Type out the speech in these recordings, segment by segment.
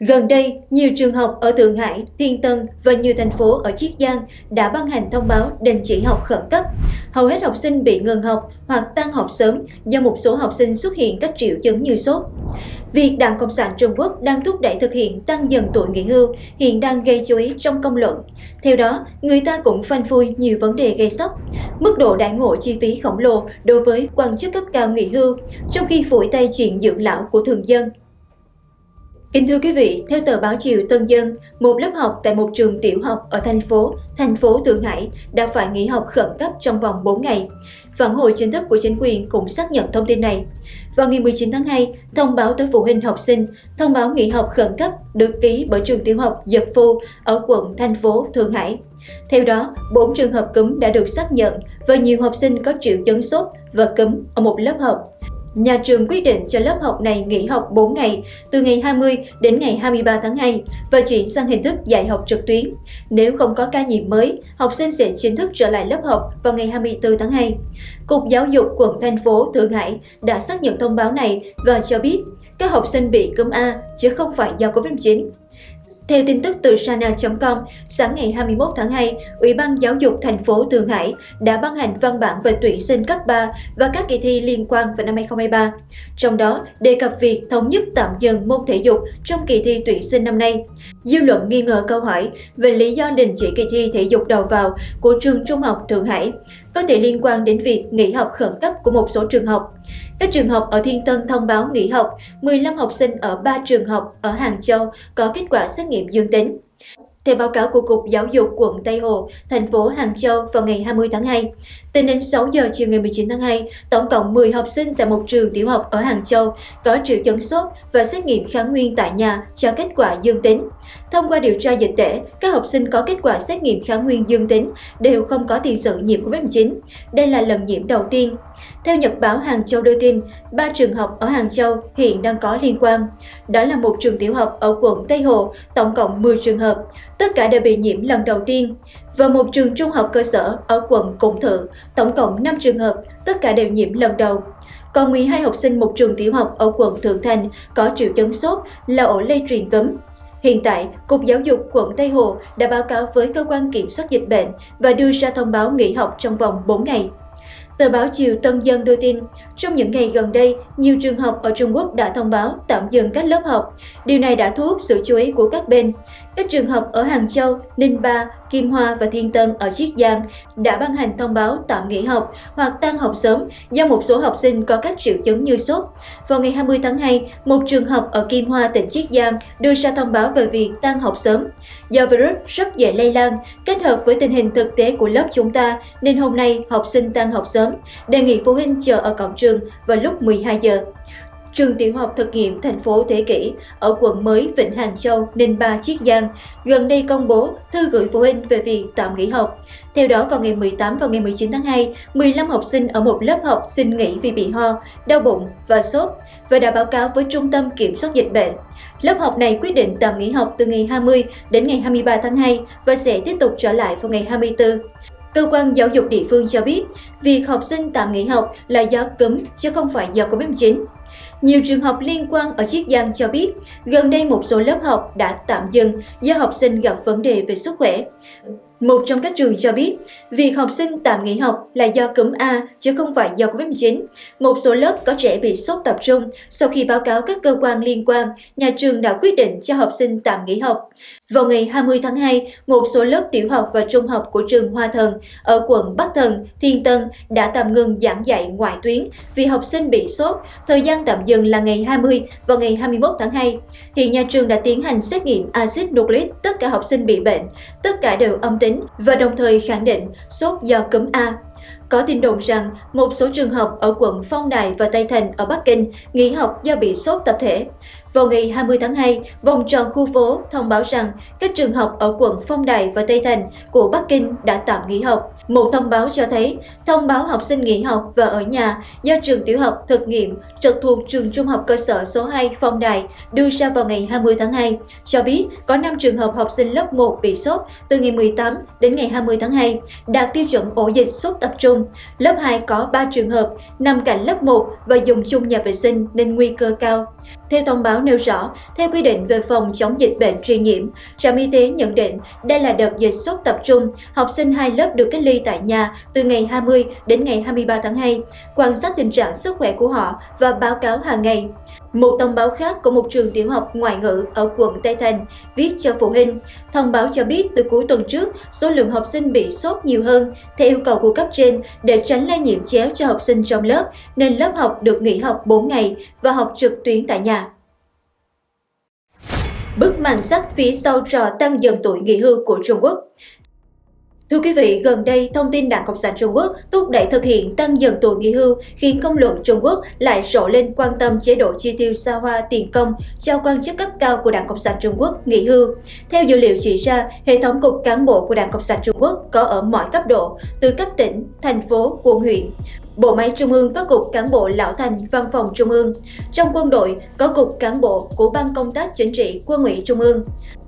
Gần đây, nhiều trường học ở Thượng Hải, Thiên Tân và nhiều thành phố ở Chiết Giang đã ban hành thông báo đình chỉ học khẩn cấp. Hầu hết học sinh bị ngừng học hoặc tăng học sớm do một số học sinh xuất hiện các triệu chứng như sốt. Việc Đảng Cộng sản Trung Quốc đang thúc đẩy thực hiện tăng dần tuổi nghỉ hưu hiện đang gây chú ý trong công luận. Theo đó, người ta cũng phanh phui nhiều vấn đề gây sốc. Mức độ đại ngộ chi phí khổng lồ đối với quan chức cấp cao nghỉ hưu, trong khi phủi tay chuyện dưỡng lão của thường dân Kính thưa quý vị, theo tờ báo Chiều Tân Dân, một lớp học tại một trường tiểu học ở thành phố, thành phố Thượng Hải đã phải nghỉ học khẩn cấp trong vòng 4 ngày. Phản hồi chính thức của chính quyền cũng xác nhận thông tin này. Vào ngày 19 tháng 2, thông báo tới phụ huynh học sinh, thông báo nghỉ học khẩn cấp được ký bởi trường tiểu học Dật Phu ở quận thành phố Thượng Hải. Theo đó, 4 trường hợp cúm đã được xác nhận và nhiều học sinh có triệu chứng sốt và cúm ở một lớp học nhà trường quyết định cho lớp học này nghỉ học 4 ngày, từ ngày 20 đến ngày 23 tháng 2 và chuyển sang hình thức dạy học trực tuyến. Nếu không có ca nhiễm mới, học sinh sẽ chính thức trở lại lớp học vào ngày 24 tháng 2. Cục Giáo dục quận thành phố Thượng Hải đã xác nhận thông báo này và cho biết các học sinh bị cúm A chứ không phải do Covid-19. Theo tin tức từ Sana.com, sáng ngày 21 tháng 2, Ủy ban Giáo dục thành phố Thượng Hải đã ban hành văn bản về tuyển sinh cấp 3 và các kỳ thi liên quan vào năm 2023. Trong đó, đề cập việc thống nhất tạm dừng môn thể dục trong kỳ thi tuyển sinh năm nay. Dư luận nghi ngờ câu hỏi về lý do đình chỉ kỳ thi thể dục đầu vào của trường Trung học Thượng Hải có thể liên quan đến việc nghỉ học khẩn cấp của một số trường học. Các trường học ở Thiên Tân thông báo nghỉ học, 15 học sinh ở 3 trường học ở Hàng Châu có kết quả xét nghiệm dương tính. Theo báo cáo của Cục Giáo dục quận Tây Hồ, thành phố Hàng Châu vào ngày 20 tháng 2, tính đến 6 giờ chiều ngày 19 tháng 2, tổng cộng 10 học sinh tại một trường tiểu học ở Hàng Châu có triệu chứng sốt và xét nghiệm kháng nguyên tại nhà cho kết quả dương tính. Thông qua điều tra dịch tễ, các học sinh có kết quả xét nghiệm kháng nguyên dương tính đều không có tiền sử nhiễm COVID-19. Đây là lần nhiễm đầu tiên. Theo Nhật báo Hàng Châu đưa tin, ba trường học ở Hàng Châu hiện đang có liên quan. Đó là một trường tiểu học ở quận Tây Hồ, tổng cộng 10 trường hợp, tất cả đều bị nhiễm lần đầu tiên. Và một trường trung học cơ sở ở quận Củng Thự, tổng cộng 5 trường hợp, tất cả đều nhiễm lần đầu. Còn 12 học sinh một trường tiểu học ở quận Thượng Thành có triệu chứng sốt là ổ lây truyền cấm. Hiện tại, Cục Giáo dục quận Tây Hồ đã báo cáo với cơ quan kiểm soát dịch bệnh và đưa ra thông báo nghỉ học trong vòng 4 ngày. Tờ báo Chiều Tân Dân đưa tin, trong những ngày gần đây, nhiều trường học ở Trung Quốc đã thông báo tạm dừng các lớp học. Điều này đã thu hút sự chú ý của các bên. Các trường học ở Hàng Châu, Ninh Ba, Kim Hoa và Thiên Tân ở Chiết Giang đã ban hành thông báo tạm nghỉ học hoặc tan học sớm do một số học sinh có các triệu chứng như sốt. Vào ngày 20 tháng 2, một trường học ở Kim Hoa, tỉnh Chiết Giang đưa ra thông báo về việc tan học sớm. Do virus rất dễ lây lan, kết hợp với tình hình thực tế của lớp chúng ta nên hôm nay học sinh tan học sớm, đề nghị phụ huynh chờ ở cổng trường vào lúc 12 giờ trường tiểu học thực nghiệm thành phố Thế Kỷ ở quận mới Vịnh Hàng Châu, Ninh Ba, Chiết Giang gần đây công bố thư gửi phụ huynh về việc tạm nghỉ học. Theo đó, vào ngày 18 và ngày 19 tháng 2, 15 học sinh ở một lớp học xin nghỉ vì bị ho, đau bụng và sốt và đã báo cáo với Trung tâm Kiểm soát Dịch bệnh. Lớp học này quyết định tạm nghỉ học từ ngày 20 đến ngày 23 tháng 2 và sẽ tiếp tục trở lại vào ngày 24. Cơ quan giáo dục địa phương cho biết, việc học sinh tạm nghỉ học là do cấm chứ không phải do Covid-19. Nhiều trường học liên quan ở Chiết Giang cho biết, gần đây một số lớp học đã tạm dừng do học sinh gặp vấn đề về sức khỏe. Một trong các trường cho biết, việc học sinh tạm nghỉ học là do cúm A chứ không phải do Covid-19. Một số lớp có trẻ bị sốt tập trung. Sau khi báo cáo các cơ quan liên quan, nhà trường đã quyết định cho học sinh tạm nghỉ học. Vào ngày 20 tháng 2, một số lớp tiểu học và trung học của trường Hoa Thần ở quận Bắc Thần, Thiên Tân đã tạm ngừng giảng dạy ngoại tuyến vì học sinh bị sốt. Thời gian tạm dừng là ngày 20 và ngày 21 tháng 2. Hiện nhà trường đã tiến hành xét nghiệm axit nucleic tất cả học sinh bị bệnh. Tất cả đều âm tính và đồng thời khẳng định sốt do cúm A. Có tin đồn rằng một số trường học ở quận Phong Đài và Tây Thành ở Bắc Kinh nghỉ học do bị sốt tập thể. Vào ngày 20 tháng 2, vòng tròn khu phố thông báo rằng các trường học ở quận Phong Đài và Tây Thành của Bắc Kinh đã tạm nghỉ học. Một thông báo cho thấy, thông báo học sinh nghỉ học và ở nhà do trường tiểu học thực nghiệm trực thuộc trường trung học cơ sở số 2 Phong Đài đưa ra vào ngày 20 tháng 2, cho biết có 5 trường hợp học sinh lớp 1 bị sốt từ ngày 18 đến ngày 20 tháng 2, đạt tiêu chuẩn ổ dịch sốt tập trung. Lớp 2 có 3 trường hợp nằm cạnh lớp 1 và dùng chung nhà vệ sinh nên nguy cơ cao. Theo thông báo nêu rõ, theo quy định về phòng chống dịch bệnh truyền nhiễm, trạm y tế nhận định đây là đợt dịch sốt tập trung. Học sinh hai lớp được cách ly tại nhà từ ngày 20 đến ngày 23 tháng 2, quan sát tình trạng sức khỏe của họ và báo cáo hàng ngày. Một thông báo khác của một trường tiểu học ngoại ngữ ở quận Tây Thành viết cho phụ huynh. Thông báo cho biết từ cuối tuần trước, số lượng học sinh bị sốt nhiều hơn theo yêu cầu của cấp trên để tránh lây nhiễm chéo cho học sinh trong lớp, nên lớp học được nghỉ học 4 ngày và học trực tuyến tại nhà. Bức màn sắt phía sau trò tăng dần tuổi nghỉ hưu của Trung Quốc Thưa quý vị, gần đây, thông tin Đảng Cộng sản Trung Quốc thúc đẩy thực hiện tăng dần tuổi nghỉ hưu khiến công luận Trung Quốc lại rộ lên quan tâm chế độ chi tiêu xa hoa tiền công cho quan chức cấp cao của Đảng Cộng sản Trung Quốc nghỉ hưu. Theo dữ liệu chỉ ra, hệ thống cục cán bộ của Đảng Cộng sản Trung Quốc có ở mọi cấp độ, từ cấp tỉnh, thành phố, quận huyện. Bộ máy Trung ương có Cục Cán bộ Lão Thành Văn phòng Trung ương. Trong quân đội có Cục Cán bộ của Ban Công tác Chính trị Quân ủy Trung ương.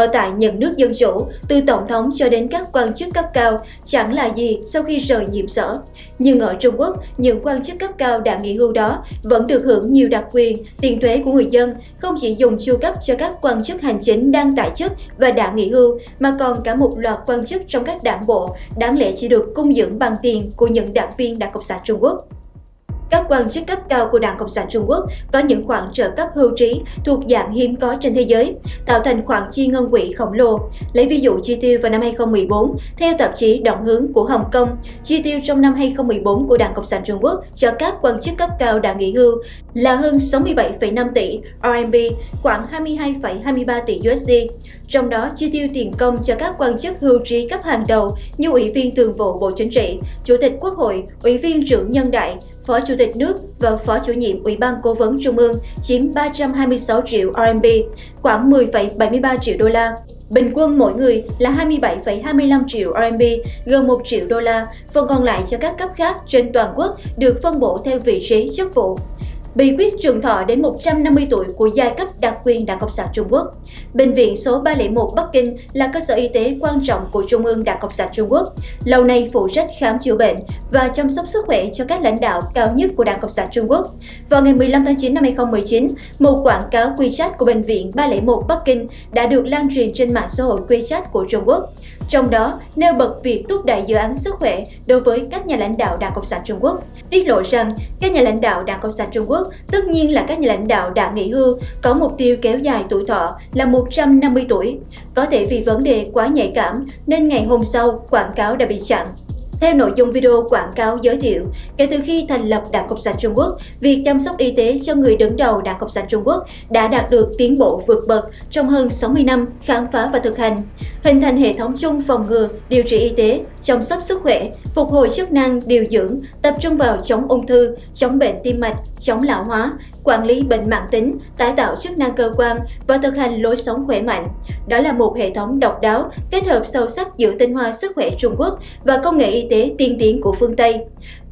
Ở tại những nước dân chủ, từ Tổng thống cho đến các quan chức cấp cao chẳng là gì sau khi rời nhiệm sở. Nhưng ở Trung Quốc, những quan chức cấp cao đã nghỉ hưu đó vẫn được hưởng nhiều đặc quyền, tiền thuế của người dân, không chỉ dùng chu cấp cho các quan chức hành chính đang tại chức và đã nghỉ hưu, mà còn cả một loạt quan chức trong các đảng bộ đáng lẽ chỉ được cung dưỡng bằng tiền của những đảng viên Đảng Cộng sản Trung Quốc. Các quan chức cấp cao của Đảng Cộng sản Trung Quốc có những khoản trợ cấp hưu trí thuộc dạng hiếm có trên thế giới, tạo thành khoản chi ngân quỹ khổng lồ. Lấy ví dụ chi tiêu vào năm 2014, theo tạp chí Động hướng của Hồng Kông, chi tiêu trong năm 2014 của Đảng Cộng sản Trung Quốc cho các quan chức cấp cao đã nghỉ hưu là hơn 67,5 tỷ RMB, khoảng 22,23 tỷ USD. Trong đó, chi tiêu tiền công cho các quan chức hưu trí cấp hàng đầu như Ủy viên Thường vụ Bộ Chính trị, Chủ tịch Quốc hội, Ủy viên trưởng Nhân đại, Phó Chủ tịch nước và Phó chủ nhiệm Ủy ban Cố vấn Trung ương chiếm 326 triệu RMB, khoảng 10,73 triệu đô la. Bình quân mỗi người là 27,25 triệu RMB, gần 1 triệu đô la, phần còn lại cho các cấp khác trên toàn quốc được phân bổ theo vị trí chức vụ bí quyết trường thọ đến 150 tuổi của giai cấp đặc quyền Đảng Cộng sản Trung Quốc. Bệnh viện số 301 Bắc Kinh là cơ sở y tế quan trọng của Trung ương Đảng Cộng sản Trung Quốc, lâu nay phụ trách khám chữa bệnh và chăm sóc sức khỏe cho các lãnh đạo cao nhất của Đảng Cộng sản Trung Quốc. Vào ngày 15 tháng 9 năm 2019, một quảng cáo WeChat của Bệnh viện 301 Bắc Kinh đã được lan truyền trên mạng xã hội WeChat của Trung Quốc. Trong đó, nêu bật việc thúc đẩy dự án sức khỏe đối với các nhà lãnh đạo Đảng Cộng sản Trung Quốc, tiết lộ rằng các nhà lãnh đạo Đảng Cộng sản Trung Quốc tất nhiên là các nhà lãnh đạo đã nghỉ hưu có mục tiêu kéo dài tuổi thọ là 150 tuổi. Có thể vì vấn đề quá nhạy cảm nên ngày hôm sau quảng cáo đã bị chặn. Theo nội dung video quảng cáo giới thiệu, kể từ khi thành lập Đảng Cộng sản Trung Quốc, việc chăm sóc y tế cho người đứng đầu Đảng Cộng sản Trung Quốc đã đạt được tiến bộ vượt bậc trong hơn 60 năm khám phá và thực hành, hình thành hệ thống chung phòng ngừa, điều trị y tế, chăm sóc sức khỏe, phục hồi chức năng, điều dưỡng, tập trung vào chống ung thư, chống bệnh tim mạch, chống lão hóa, quản lý bệnh mạng tính, tái tạo chức năng cơ quan và thực hành lối sống khỏe mạnh. Đó là một hệ thống độc đáo, kết hợp sâu sắc giữa tinh hoa sức khỏe Trung Quốc và công nghệ y tế tiên tiến của phương Tây.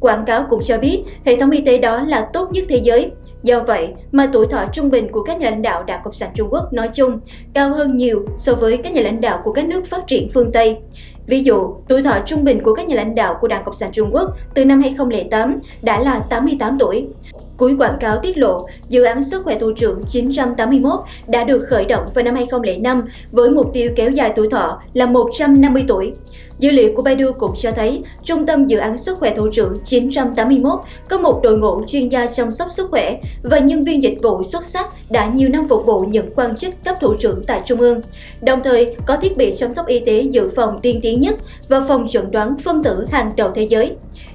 Quảng cáo cũng cho biết hệ thống y tế đó là tốt nhất thế giới. Do vậy mà tuổi thọ trung bình của các nhà lãnh đạo Đảng Cộng sản Trung Quốc nói chung cao hơn nhiều so với các nhà lãnh đạo của các nước phát triển phương Tây. Ví dụ, tuổi thọ trung bình của các nhà lãnh đạo của Đảng Cộng sản Trung Quốc từ năm 2008 đã là 88 tuổi. Cuối quảng cáo tiết lộ, dự án sức khỏe thủ trưởng 981 đã được khởi động vào năm 2005 với mục tiêu kéo dài tuổi thọ là 150 tuổi. Dữ liệu của Baidu cũng cho thấy, Trung tâm Dự án Sức khỏe Thủ trưởng 981 có một đội ngũ chuyên gia chăm sóc sức khỏe và nhân viên dịch vụ xuất sắc đã nhiều năm phục vụ những quan chức cấp thủ trưởng tại Trung ương. Đồng thời, có thiết bị chăm sóc y tế dự phòng tiên tiến nhất và phòng chuẩn đoán phân tử hàng đầu thế giới.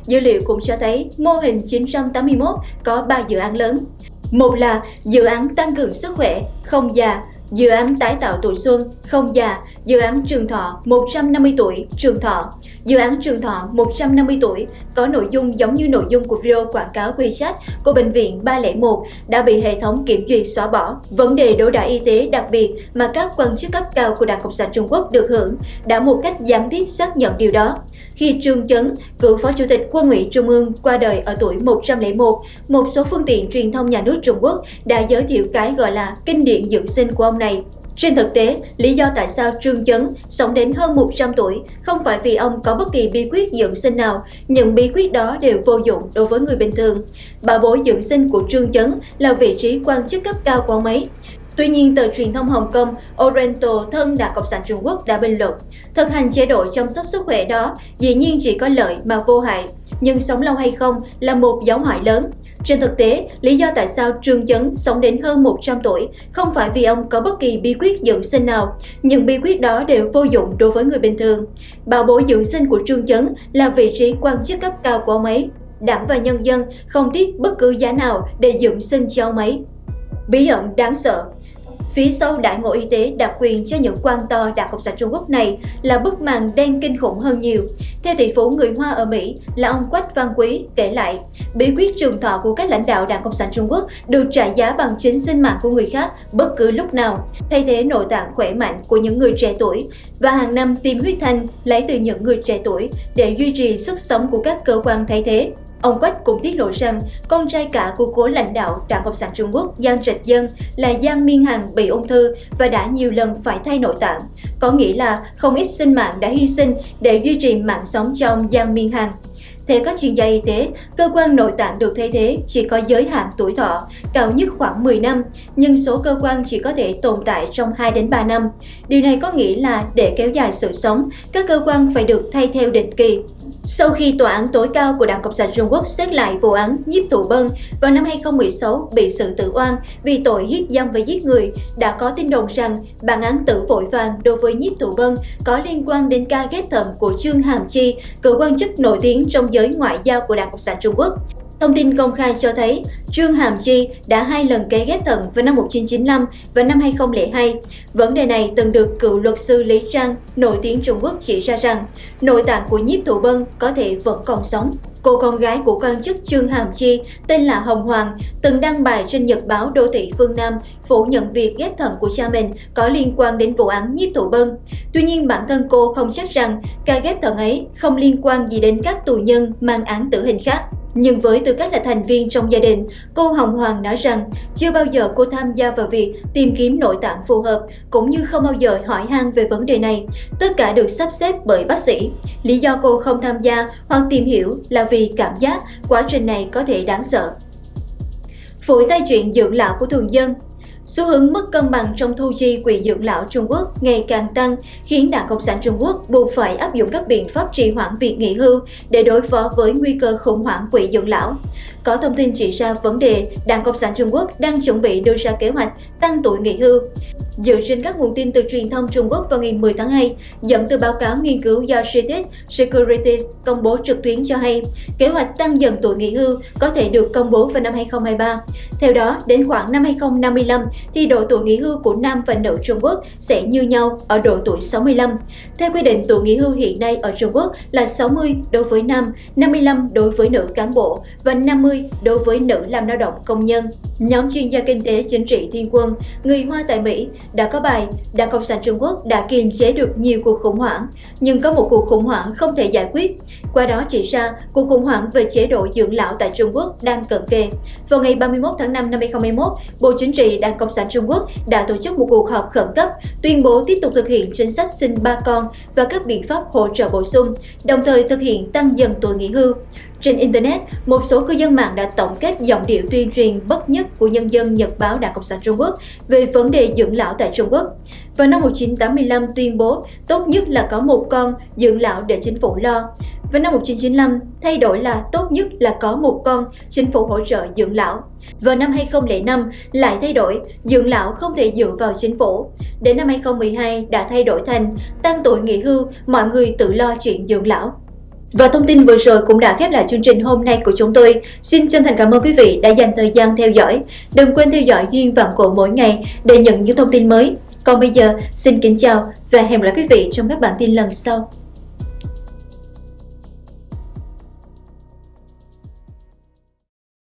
Dữ liệu cũng cho thấy mô hình 981 có 3 dự án lớn. Một là dự án tăng cường sức khỏe, không già, dự án tái tạo tuổi xuân, không già, dự án trường thọ 150 tuổi, trường thọ. Dự án trường thọ 150 tuổi có nội dung giống như nội dung của video quảng cáo WeChat của Bệnh viện 301 đã bị hệ thống kiểm duyệt xóa bỏ. Vấn đề đối đãi y tế đặc biệt mà các quan chức cấp cao của Đảng Cộng sản Trung Quốc được hưởng đã một cách gián tiếp xác nhận điều đó. Khi Trương Chấn, cựu Phó Chủ tịch Quân ủy Trung ương qua đời ở tuổi 101, một số phương tiện truyền thông nhà nước Trung Quốc đã giới thiệu cái gọi là kinh điển dưỡng sinh của ông này. Trên thực tế, lý do tại sao Trương Chấn sống đến hơn 100 tuổi không phải vì ông có bất kỳ bí quyết dưỡng sinh nào, những bí quyết đó đều vô dụng đối với người bình thường. Bà bối dưỡng sinh của Trương Chấn là vị trí quan chức cấp cao của mấy. Tuy nhiên, tờ truyền thông Hồng Kông Oriental thân Đảng Cộng sản Trung Quốc đã bình luận, thực hành chế độ chăm sóc sức khỏe đó dĩ nhiên chỉ có lợi mà vô hại, nhưng sống lâu hay không là một dấu hỏi lớn. Trên thực tế, lý do tại sao Trương Chấn sống đến hơn 100 tuổi không phải vì ông có bất kỳ bí quyết dưỡng sinh nào. Những bí quyết đó đều vô dụng đối với người bình thường. Bảo bối dưỡng sinh của Trương Chấn là vị trí quan chức cấp cao của ông ấy. Đảng và nhân dân không tiếc bất cứ giá nào để dưỡng sinh cho ông ấy. Bí ẩn đáng sợ Phía sau đại ngộ y tế đặc quyền cho những quan to Đảng Cộng sản Trung Quốc này là bức màn đen kinh khủng hơn nhiều. Theo tỷ phú người Hoa ở Mỹ là ông Quách Văn Quý kể lại, bí quyết trường thọ của các lãnh đạo Đảng Cộng sản Trung Quốc được trả giá bằng chính sinh mạng của người khác bất cứ lúc nào, thay thế nội tạng khỏe mạnh của những người trẻ tuổi và hàng năm tiêm huyết thanh lấy từ những người trẻ tuổi để duy trì sức sống của các cơ quan thay thế. Ông Quách cũng tiết lộ rằng con trai cả của cố lãnh đạo Đảng Cộng sản Trung Quốc Giang Trạch Dân là Giang Miên Hằng bị ung thư và đã nhiều lần phải thay nội tạng. Có nghĩa là không ít sinh mạng đã hy sinh để duy trì mạng sống cho ông Giang Miên Hằng. Theo các chuyên gia y tế, cơ quan nội tạng được thay thế chỉ có giới hạn tuổi thọ, cao nhất khoảng 10 năm, nhưng số cơ quan chỉ có thể tồn tại trong 2 đến 3 năm. Điều này có nghĩa là để kéo dài sự sống, các cơ quan phải được thay theo định kỳ. Sau khi Tòa án tối cao của Đảng Cộng sản Trung Quốc xét lại vụ án Nhiếp Thụ Bân vào năm 2016 bị xử tử oan vì tội hiếp dâm và giết người, đã có tin đồn rằng bản án tử vội vàng đối với Nhiếp Thụ Bân có liên quan đến ca ghép thận của Trương Hàm Chi, cựu quan chức nổi tiếng trong giới ngoại giao của Đảng Cộng sản Trung Quốc. Thông tin công khai cho thấy Trương Hàm Chi đã hai lần cấy ghép thận vào năm 1995 và năm 2002. Vấn đề này từng được cựu luật sư Lý Trang, nổi tiếng Trung Quốc chỉ ra rằng nội tạng của nhiếp thụ bân có thể vẫn còn sống. Cô con gái của quan chức Trương Hàm Chi tên là Hồng Hoàng từng đăng bài trên nhật báo Đô thị Phương Nam phủ nhận việc ghép thận của cha mình có liên quan đến vụ án nhiếp thụ bân. Tuy nhiên bản thân cô không chắc rằng ca ghép thận ấy không liên quan gì đến các tù nhân mang án tử hình khác. Nhưng với tư cách là thành viên trong gia đình, cô Hồng Hoàng nói rằng chưa bao giờ cô tham gia vào việc tìm kiếm nội tạng phù hợp, cũng như không bao giờ hỏi han về vấn đề này. Tất cả được sắp xếp bởi bác sĩ. Lý do cô không tham gia hoặc tìm hiểu là vì cảm giác quá trình này có thể đáng sợ. Phủi tay chuyện dưỡng lão của thường dân Xu hướng mất cân bằng trong thu chi quỹ dưỡng lão Trung Quốc ngày càng tăng, khiến Đảng Cộng sản Trung Quốc buộc phải áp dụng các biện pháp trì hoãn việc nghỉ hưu để đối phó với nguy cơ khủng hoảng quỹ dưỡng lão. Có thông tin chỉ ra vấn đề Đảng Cộng sản Trung Quốc đang chuẩn bị đưa ra kế hoạch tăng tuổi nghỉ hưu. Dựa trên các nguồn tin từ truyền thông Trung Quốc vào ngày 10 tháng 2, dẫn từ báo cáo nghiên cứu do CITES Securities công bố trực tuyến cho hay, kế hoạch tăng dần tuổi nghỉ hưu có thể được công bố vào năm 2023. Theo đó, đến khoảng năm 2055 thì độ tuổi nghỉ hưu của nam và nữ Trung Quốc sẽ như nhau ở độ tuổi 65. Theo quy định, tuổi nghỉ hưu hiện nay ở Trung Quốc là 60 đối với nam, 55 đối với nữ cán bộ và 50 đối với nữ làm lao động công nhân. Nhóm chuyên gia kinh tế chính trị Thiên Quân, người Hoa tại Mỹ đã có bài Đảng Cộng sản Trung Quốc đã kiềm chế được nhiều cuộc khủng hoảng, nhưng có một cuộc khủng hoảng không thể giải quyết. Qua đó chỉ ra cuộc khủng hoảng về chế độ dưỡng lão tại Trung Quốc đang cận kề. Vào ngày 31 tháng 5 năm 2021, Bộ Chính trị đang Cộng sản Trung Quốc đã tổ chức một cuộc họp khẩn cấp tuyên bố tiếp tục thực hiện chính sách sinh ba con và các biện pháp hỗ trợ bổ sung, đồng thời thực hiện tăng dần tuổi nghỉ hưu. Trên Internet, một số cư dân mạng đã tổng kết giọng điệu tuyên truyền bất nhất của nhân dân Nhật báo Đảng Cộng sản Trung Quốc về vấn đề dưỡng lão tại Trung Quốc. Vào năm 1985 tuyên bố tốt nhất là có một con dưỡng lão để chính phủ lo. Vào năm 1995 thay đổi là tốt nhất là có một con chính phủ hỗ trợ dưỡng lão. Vào năm 2005 lại thay đổi dưỡng lão không thể dựa vào chính phủ. Đến năm 2012 đã thay đổi thành tăng tuổi nghỉ hưu mọi người tự lo chuyện dưỡng lão. Và thông tin vừa rồi cũng đã khép lại chương trình hôm nay của chúng tôi. Xin chân thành cảm ơn quý vị đã dành thời gian theo dõi. Đừng quên theo dõi Duyên Vạn Cổ mỗi ngày để nhận những thông tin mới. Còn bây giờ, xin kính chào và hẹn gặp lại quý vị trong các bản tin lần sau.